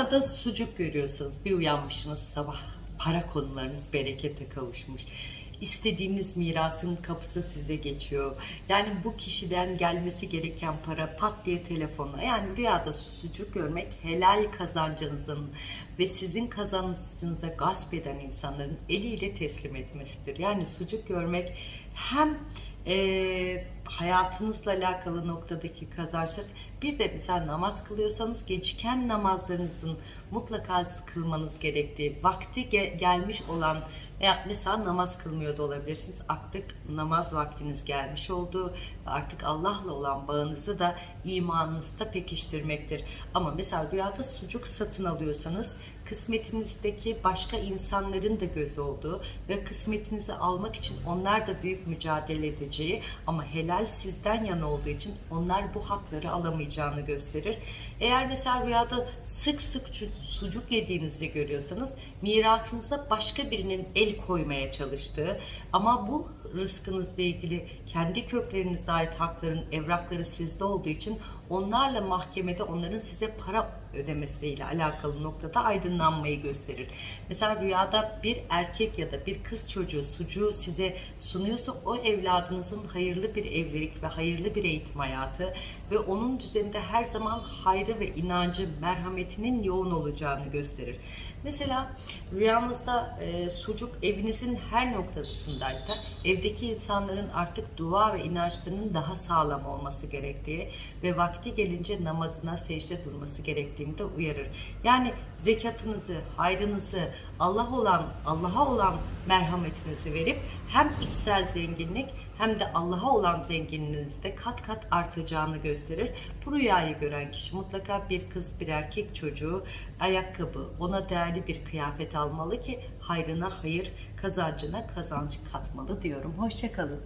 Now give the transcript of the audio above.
Rüyada sucuk görüyorsanız bir uyanmışsınız sabah para konularınız berekete kavuşmuş. İstediğiniz mirasın kapısı size geçiyor. Yani bu kişiden gelmesi gereken para pat diye telefonla. Yani rüyada sucuk görmek helal kazancınızın ve sizin kazancınıza gasp eden insanların eliyle teslim etmesidir. Yani sucuk görmek hem e, hayatınızla alakalı noktadaki kazançlar bir de mesela namaz kılıyorsanız geciken namazlarınızın mutlaka kılmanız gerektiği vakti ge- gelmiş olan veya mesela namaz kılmıyor da olabilirsiniz. Artık namaz vaktiniz gelmiş oldu artık Allah'la olan bağınızı da imanınızda pekiştirmektir. Ama mesela rüyada sucuk satın alıyorsanız kısmetinizdeki başka insanların da göz olduğu ve kısmetinizi almak için onlar da büyük mücadele edeceği ama helal sizden yana olduğu için onlar bu hakları alamayacağını gösterir. Eğer mesela rüyada sık sık sucuk yediğinizi görüyorsanız mirasınıza başka birinin el koymaya çalıştığı ama bu rızkınızla ilgili kendi köklerinize ait hakların evrakları sizde olduğu için onlarla mahkemede onların size para ödemesiyle alakalı noktada aydınlanmayı gösterir. Mesela rüyada bir erkek ya da bir kız çocuğu sucuğu size sunuyorsa o evladınızın hayırlı bir evlilik ve hayırlı bir eğitim hayatı ve onun düzeninde her zaman hayrı ve inancı, merhametinin yoğun olacağını gösterir. Mesela rüyanızda e, sucuk evinizin her noktasındaysa evdeki insanların artık dua ve inançlarının daha sağlam olması gerektiği ve vakti gelince namazına secde durması gerektiğini de uyarır. Yani zekatınızı, hayrınızı, Allah olan Allah'a olan merhametinizi verip hem içsel zenginlik hem de Allah'a olan zenginliğinizde kat kat artacağını gösterir. Bu rüyayı gören kişi mutlaka bir kız bir erkek çocuğu ayakkabı ona değerli bir kıyafet almalı ki hayrına hayır kazancına kazanç katmalı diyorum. Hoşçakalın.